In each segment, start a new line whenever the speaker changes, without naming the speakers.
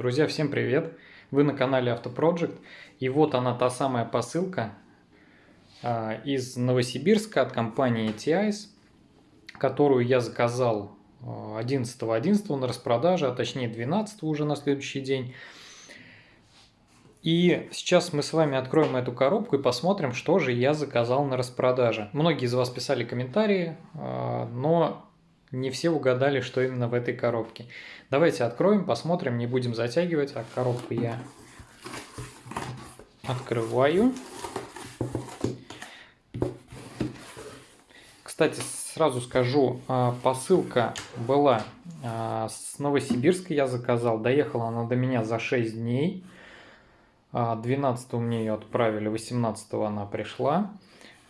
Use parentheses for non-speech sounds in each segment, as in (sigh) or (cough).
Друзья, всем привет! Вы на канале Автопроджект. И вот она, та самая посылка а, из Новосибирска от компании TIS, которую я заказал 11.11 а, на распродаже, а точнее 12 уже на следующий день. И сейчас мы с вами откроем эту коробку и посмотрим, что же я заказал на распродаже. Многие из вас писали комментарии, а, но не все угадали, что именно в этой коробке. Давайте откроем, посмотрим, не будем затягивать. А коробку я открываю. Кстати, сразу скажу, а, посылка была а, с Новосибирска, я заказал. Доехала она до меня за 6 дней. 12 мне ее отправили, 18 она пришла.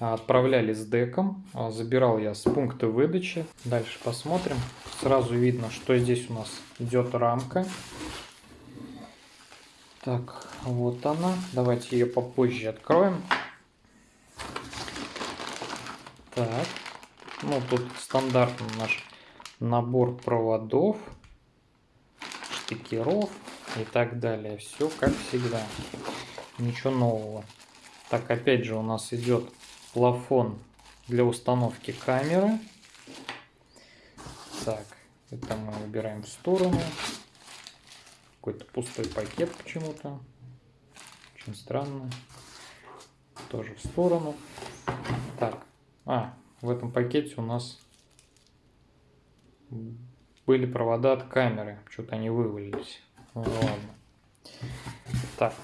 Отправляли с деком, забирал я с пункта выдачи. Дальше посмотрим. Сразу видно, что здесь у нас идет рамка. Так, вот она. Давайте ее попозже откроем. Так, ну тут стандартный наш набор проводов, штекеров и так далее. Все как всегда. Ничего нового. Так, опять же у нас идет плафон для установки камеры. Так, это мы убираем в сторону. Какой-то пустой пакет почему-то. Очень странно. Тоже в сторону. Так, а, в этом пакете у нас были провода от камеры. Что-то они вывалились. Ну, ладно. Так.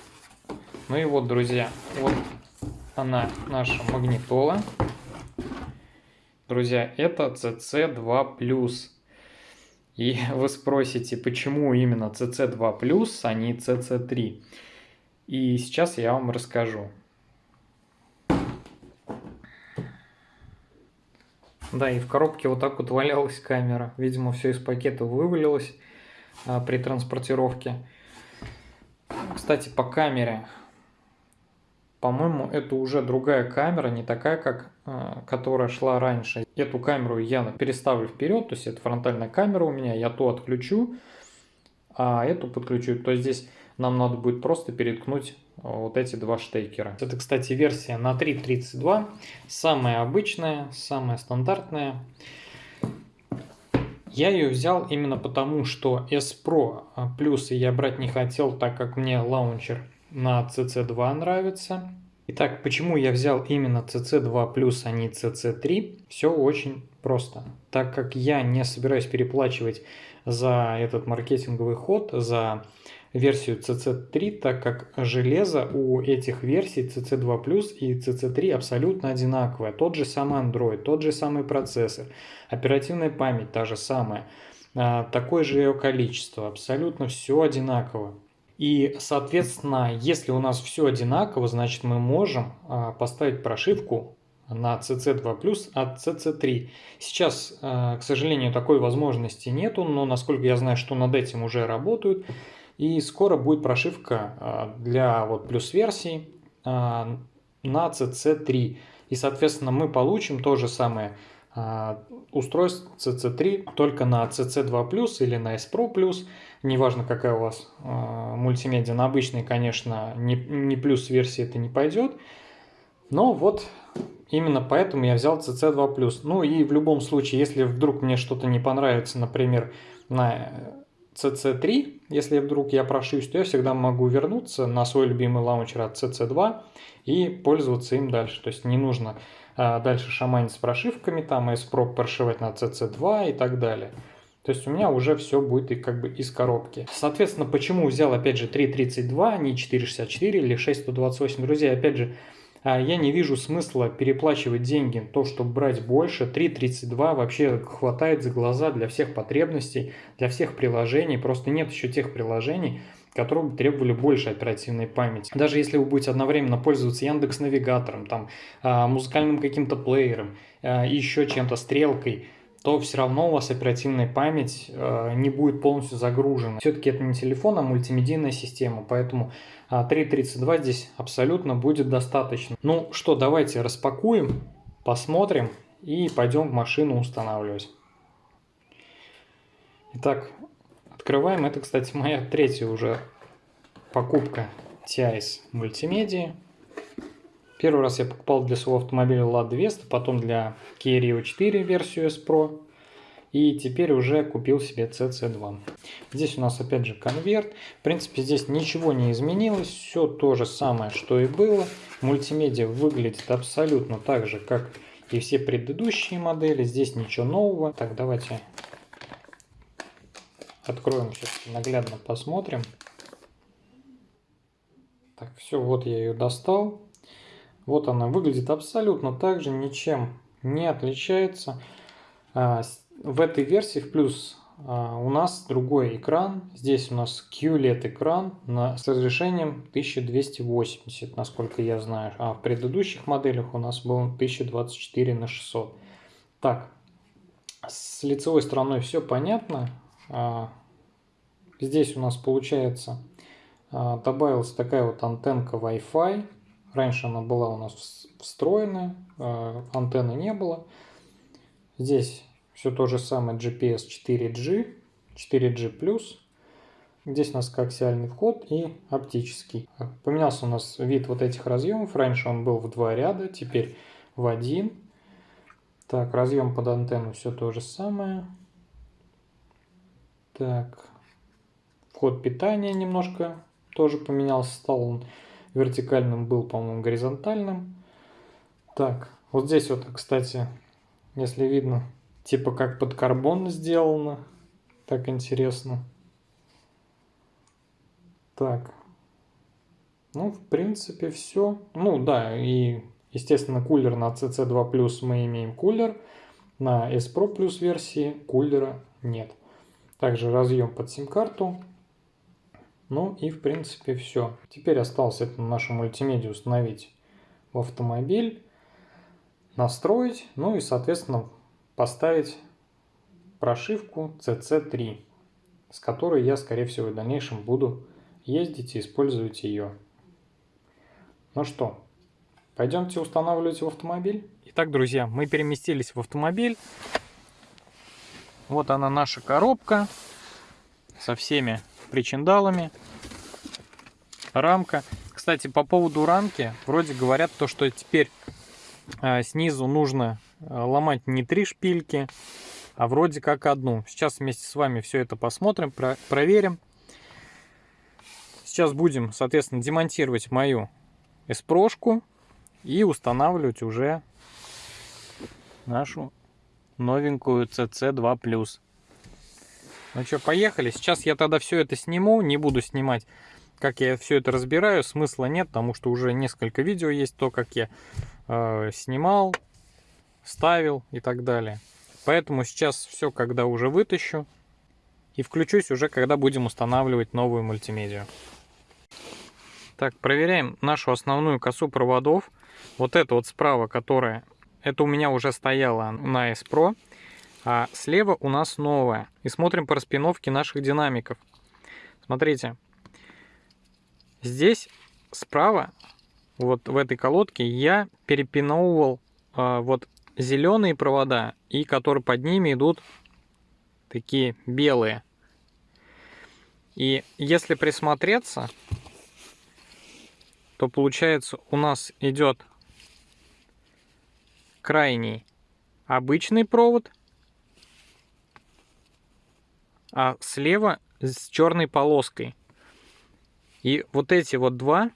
Ну и вот, друзья, вот она наша магнитола. Друзья, это CC2+. И (laughs) вы спросите, почему именно CC2+, а не CC3. И сейчас я вам расскажу. Да, и в коробке вот так вот валялась камера. Видимо, все из пакета вывалилось а, при транспортировке. Кстати, по камере по-моему, это уже другая камера, не такая, как э, которая шла раньше. Эту камеру я переставлю вперед, то есть это фронтальная камера у меня, я ту отключу, а эту подключу. То есть здесь нам надо будет просто переткнуть вот эти два штекера. Это, кстати, версия на 3.32, самая обычная, самая стандартная. Я ее взял именно потому, что S Pro плюсы я брать не хотел, так как мне лаунчер на CC2 нравится. Итак, почему я взял именно CC2+, а не CC3? Все очень просто. Так как я не собираюсь переплачивать за этот маркетинговый ход, за версию CC3, так как железо у этих версий CC2 и CC3 абсолютно одинаковое. Тот же самый Android, тот же самый процессор, оперативная память та же самая, а, такое же ее количество, абсолютно все одинаково. И, соответственно, если у нас все одинаково, значит мы можем а, поставить прошивку на CC2+, от CC3. Сейчас, а, к сожалению, такой возможности нету, но насколько я знаю, что над этим уже работают. И скоро будет прошивка а, для вот плюс версий на CC3. И, соответственно, мы получим то же самое устройство CC3 только на CC2+, или на S Pro+, неважно какая у вас э, мультимедиа, на обычной, конечно, не, не плюс версии это не пойдет, но вот именно поэтому я взял CC2+. Ну и в любом случае, если вдруг мне что-то не понравится, например, на CC3, если вдруг я прошусь, то я всегда могу вернуться на свой любимый лаунчер от CC2 и пользоваться им дальше. То есть не нужно а, дальше шаманить с прошивками, там S-Pro прошивать на CC2 и так далее. То есть у меня уже все будет и как бы из коробки. Соответственно, почему взял опять же 3.32, а не 4.64 или 6.128? Друзья, опять же, а, я не вижу смысла переплачивать деньги, то, чтобы брать больше. 3.32 вообще хватает за глаза для всех потребностей, для всех приложений. Просто нет еще тех приложений, которые требовали больше оперативной памяти. Даже если вы будете одновременно пользоваться Яндекс Навигатором, там, а, музыкальным каким-то плеером, еще чем-то, стрелкой, то все равно у вас оперативная память э, не будет полностью загружена. Все-таки это не телефон, а мультимедийная система, поэтому 3.32 а, здесь абсолютно будет достаточно. Ну что, давайте распакуем, посмотрим и пойдем в машину устанавливать. Итак, Открываем. Это, кстати, моя третья уже покупка TIS мультимедии. Первый раз я покупал для своего автомобиля Lada Vesta, потом для Kia Rio 4 версию S Pro. И теперь уже купил себе CC2. Здесь у нас опять же конверт. В принципе, здесь ничего не изменилось. Все то же самое, что и было. Мультимедиа выглядит абсолютно так же, как и все предыдущие модели. Здесь ничего нового. Так, давайте откроем сейчас наглядно посмотрим. Так, все, вот я ее достал. Вот она выглядит абсолютно так же, ничем не отличается. А, в этой версии в плюс а, у нас другой экран. Здесь у нас QLED экран с разрешением 1280, насколько я знаю. А в предыдущих моделях у нас был 1024 на 600. Так, с лицевой стороной все понятно. А, здесь у нас получается добавилась такая вот антенка Wi-Fi Раньше она была у нас встроенная, а, антенны не было. Здесь все то же самое GPS 4G, 4G+. Здесь у нас коаксиальный вход и оптический. Поменялся у нас вид вот этих разъемов. Раньше он был в два ряда, теперь в один. Так, разъем под антенну все то же самое. Так, вход питания немножко тоже поменялся. Стал он вертикальным был, по-моему, горизонтальным. Так, вот здесь вот, кстати, если видно, типа как под карбон сделано. Так интересно. Так. Ну, в принципе, все. Ну, да, и, естественно, кулер на CC2 мы имеем кулер. На S Pro Plus версии кулера нет. Также разъем под сим-карту ну и в принципе все. Теперь осталось это нашу мультимедиа установить в автомобиль, настроить, ну и соответственно поставить прошивку CC3, с которой я скорее всего в дальнейшем буду ездить и использовать ее. Ну что, пойдемте устанавливать в автомобиль. Итак, друзья, мы переместились в автомобиль. Вот она наша коробка со всеми причиндалами. Рамка. Кстати, по поводу рамки, вроде говорят то, что теперь э, снизу нужно э, ломать не три шпильки, а вроде как одну. Сейчас вместе с вами все это посмотрим, про проверим. Сейчас будем, соответственно, демонтировать мою эспрошку и устанавливать уже нашу новенькую CC2+. Ну что, поехали. Сейчас я тогда все это сниму, не буду снимать, как я все это разбираю. Смысла нет, потому что уже несколько видео есть, то, как я э, снимал, ставил и так далее. Поэтому сейчас все, когда уже вытащу, и включусь уже, когда будем устанавливать новую мультимедиа. Так, проверяем нашу основную косу проводов. Вот это вот справа, которая, это у меня уже стояла на S Pro. А слева у нас новая. И смотрим по распиновке наших динамиков. Смотрите. Здесь справа, вот в этой колодке, я перепиновывал а, вот зеленые провода, и которые под ними идут такие белые. И если присмотреться, то получается у нас идет крайний обычный провод а слева с черной полоской. И вот эти вот два,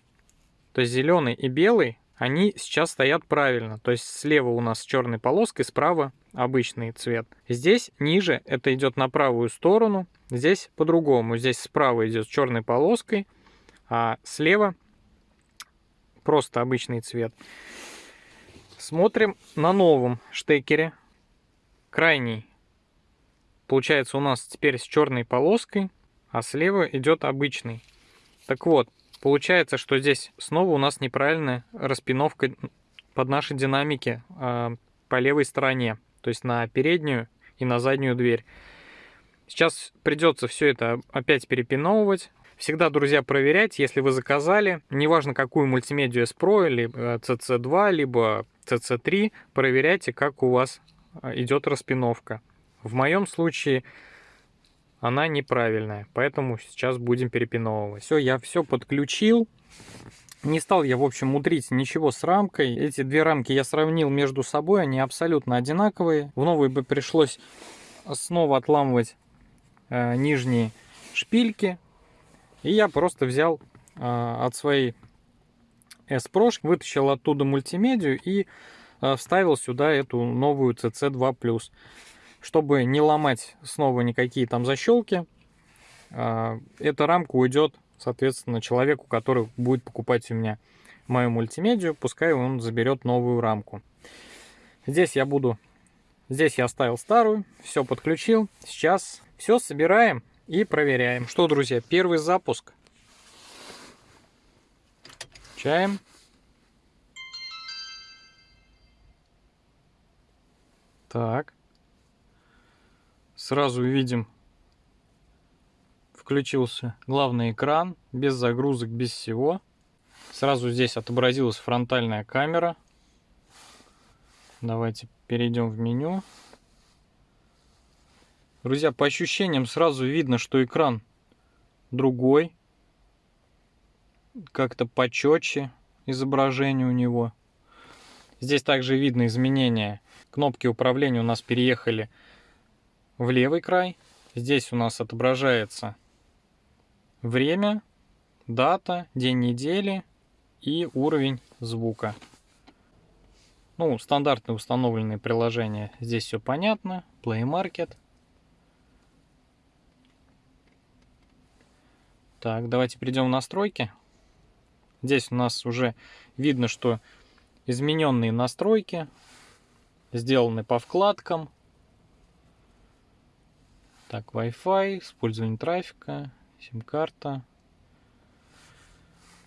то есть зеленый и белый, они сейчас стоят правильно. То есть слева у нас с черной полоской, справа обычный цвет. Здесь ниже это идет на правую сторону, здесь по-другому. Здесь справа идет с черной полоской, а слева просто обычный цвет. Смотрим на новом штекере. Крайний Получается у нас теперь с черной полоской, а слева идет обычный. Так вот, получается, что здесь снова у нас неправильная распиновка под наши динамики э, по левой стороне, то есть на переднюю и на заднюю дверь. Сейчас придется все это опять перепиновывать. Всегда, друзья, проверяйте, если вы заказали, неважно какую мультимедию S Pro, либо CC2, либо CC3, проверяйте, как у вас а, идет распиновка. В моем случае она неправильная. Поэтому сейчас будем перепиновывать. Все, я все подключил. Не стал я, в общем, мудрить ничего с рамкой. Эти две рамки я сравнил между собой, они абсолютно одинаковые. В новой бы пришлось снова отламывать э, нижние шпильки. И я просто взял э, от своей S-Pro, вытащил оттуда мультимедию и э, вставил сюда эту новую CC2+. Чтобы не ломать снова никакие там защелки, э, эта рамка уйдет соответственно, человеку, который будет покупать у меня мою мультимедию, пускай он заберет новую рамку. Здесь я буду... Здесь я оставил старую, все подключил. Сейчас все собираем и проверяем. Что, друзья, первый запуск. Чаем. Так. Сразу видим включился главный экран, без загрузок, без всего. Сразу здесь отобразилась фронтальная камера. Давайте перейдем в меню. Друзья, по ощущениям сразу видно, что экран другой. Как-то почетче изображение у него. Здесь также видно изменения. Кнопки управления у нас переехали в левый край. Здесь у нас отображается время, дата, день недели и уровень звука. Ну, стандартные установленные приложения. Здесь все понятно. Play Market. Так, давайте перейдем в настройки. Здесь у нас уже видно, что измененные настройки сделаны по вкладкам. Так, Wi-Fi, использование трафика, Сим-карта.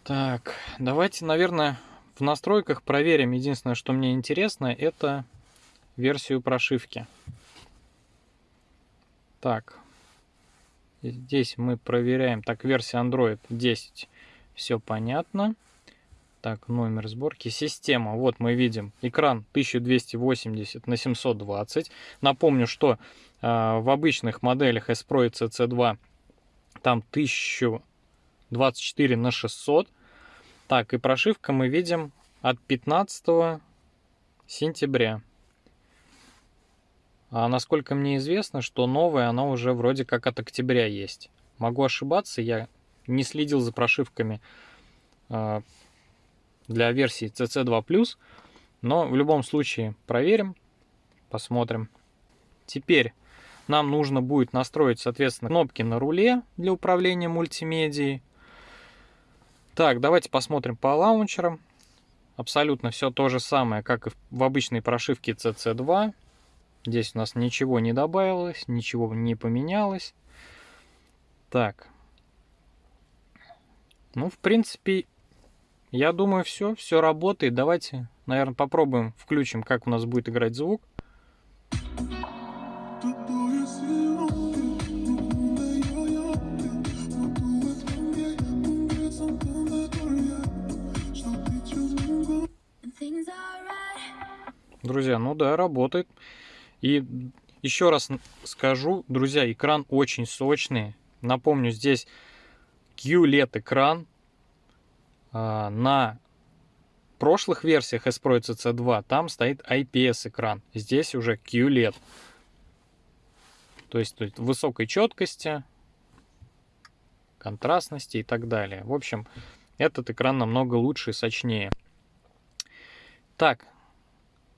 Так, давайте, наверное, в настройках проверим. Единственное, что мне интересно, это версию прошивки. Так, здесь мы проверяем. Так, версия Android 10. Все понятно. Так, номер сборки. Система. Вот мы видим экран 1280 на 720. Напомню, что в обычных моделях S Pro и CC2 там 1024 на 600. Так, и прошивка мы видим от 15 сентября. А насколько мне известно, что новая, она уже вроде как от октября есть. Могу ошибаться, я не следил за прошивками э, для версии CC2+, но в любом случае проверим, посмотрим. Теперь нам нужно будет настроить, соответственно, кнопки на руле для управления мультимедией. Так, давайте посмотрим по лаунчерам. Абсолютно все то же самое, как и в обычной прошивке CC2. Здесь у нас ничего не добавилось, ничего не поменялось. Так. Ну, в принципе, я думаю, все, все работает. Давайте, наверное, попробуем, включим, как у нас будет играть звук. Друзья, ну да, работает. И еще раз скажу, друзья, экран очень сочный. Напомню, здесь QLED экран. А, на прошлых версиях S Pro и CC2 там стоит IPS экран. Здесь уже QLED. То есть, есть высокой четкости, контрастности и так далее. В общем, этот экран намного лучше и сочнее. Так,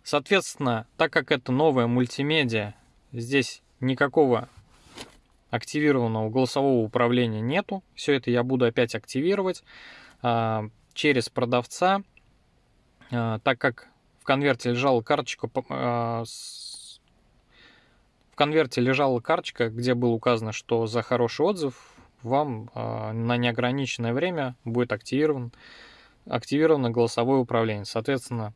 Соответственно, так как это новая мультимедиа, здесь никакого активированного голосового управления нету. Все это я буду опять активировать а, через продавца, а, так как в конверте лежала карточка, а, с... в конверте лежала карточка, где было указано, что за хороший отзыв вам а, на неограниченное время будет активирован, активировано голосовое управление. Соответственно,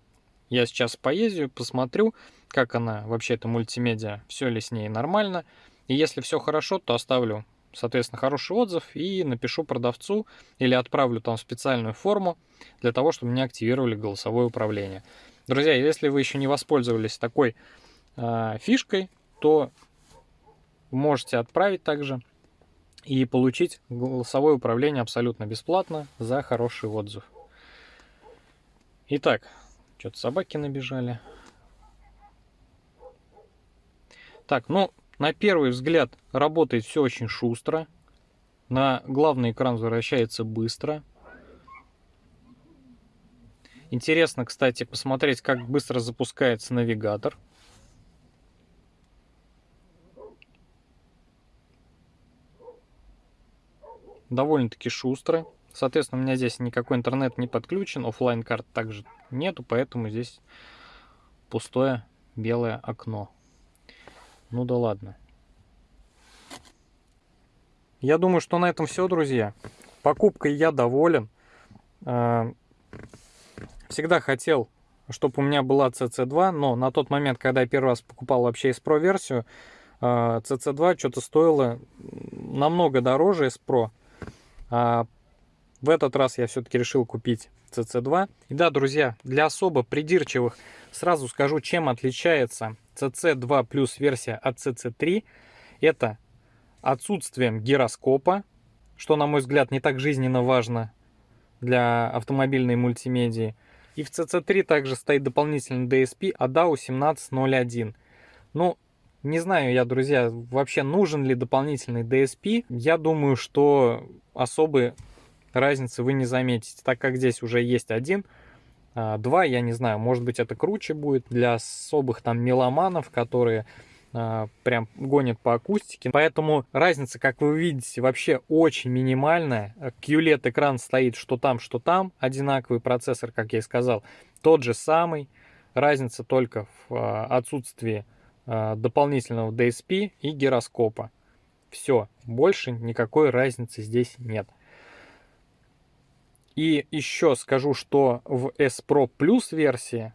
я сейчас поездю, посмотрю, как она вообще, эта мультимедиа, все ли с ней нормально. И если все хорошо, то оставлю, соответственно, хороший отзыв и напишу продавцу или отправлю там специальную форму для того, чтобы мне активировали голосовое управление. Друзья, если вы еще не воспользовались такой э, фишкой, то можете отправить также и получить голосовое управление абсолютно бесплатно за хороший отзыв. Итак, что-то собаки набежали. Так, ну, на первый взгляд работает все очень шустро. На главный экран возвращается быстро. Интересно, кстати, посмотреть, как быстро запускается навигатор. Довольно-таки шустро. Соответственно, у меня здесь никакой интернет не подключен, офлайн карт также нету, поэтому здесь пустое белое окно. Ну да ладно. Я думаю, что на этом все, друзья. Покупкой я доволен. А, всегда хотел, чтобы у меня была CC2, но на тот момент, когда я первый раз покупал вообще S Pro версию, CC2 а, что-то стоило намного дороже S Pro. В этот раз я все-таки решил купить CC2. И да, друзья, для особо придирчивых сразу скажу, чем отличается CC2 Plus версия от CC3. Это отсутствием гироскопа, что, на мой взгляд, не так жизненно важно для автомобильной мультимедии. И в CC3 также стоит дополнительный DSP ADAO 1701. Ну, не знаю я, друзья, вообще нужен ли дополнительный DSP. Я думаю, что особой разницы вы не заметите, так как здесь уже есть один. А, два, я не знаю, может быть это круче будет для особых там меломанов, которые а, прям гонят по акустике. Поэтому разница, как вы видите, вообще очень минимальная. QLED экран стоит что там, что там. Одинаковый процессор, как я и сказал, тот же самый. Разница только в а, отсутствии дополнительного DSP и гироскопа. Все, больше никакой разницы здесь нет. И еще скажу, что в S Pro Plus версии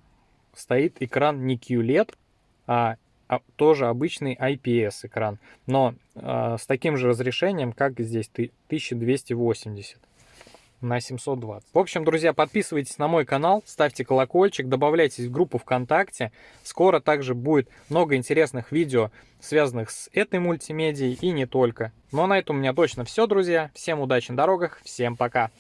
стоит экран не QLED, а, а тоже обычный IPS экран, но э, с таким же разрешением, как здесь 1280 на 720. В общем, друзья, подписывайтесь на мой канал, ставьте колокольчик, добавляйтесь в группу ВКонтакте. Скоро также будет много интересных видео, связанных с этой мультимедией и не только. Но на этом у меня точно все, друзья. Всем удачи на дорогах, всем пока!